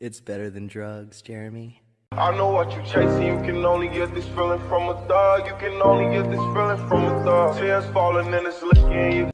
It's better than drugs, Jeremy. I know what you chasing, you can only get this feeling from a thug. You can only get this feeling from a thug. Tears falling and it's licking you.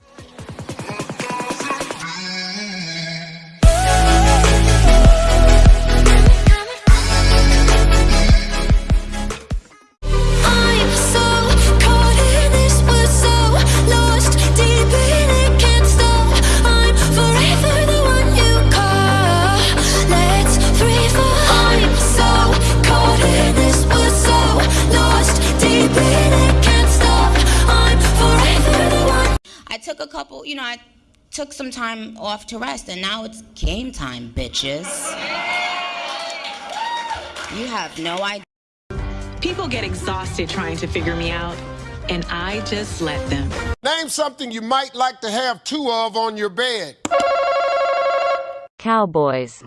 You know, I took some time off to rest, and now it's game time, bitches. You have no idea. People get exhausted trying to figure me out, and I just let them. Name something you might like to have two of on your bed. Cowboys.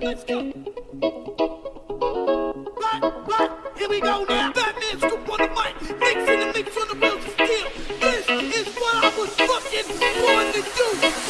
Let's go. What, what? Here we go now. Batman mic. The mix on the wheels of steel. This is what I was fucking born to do.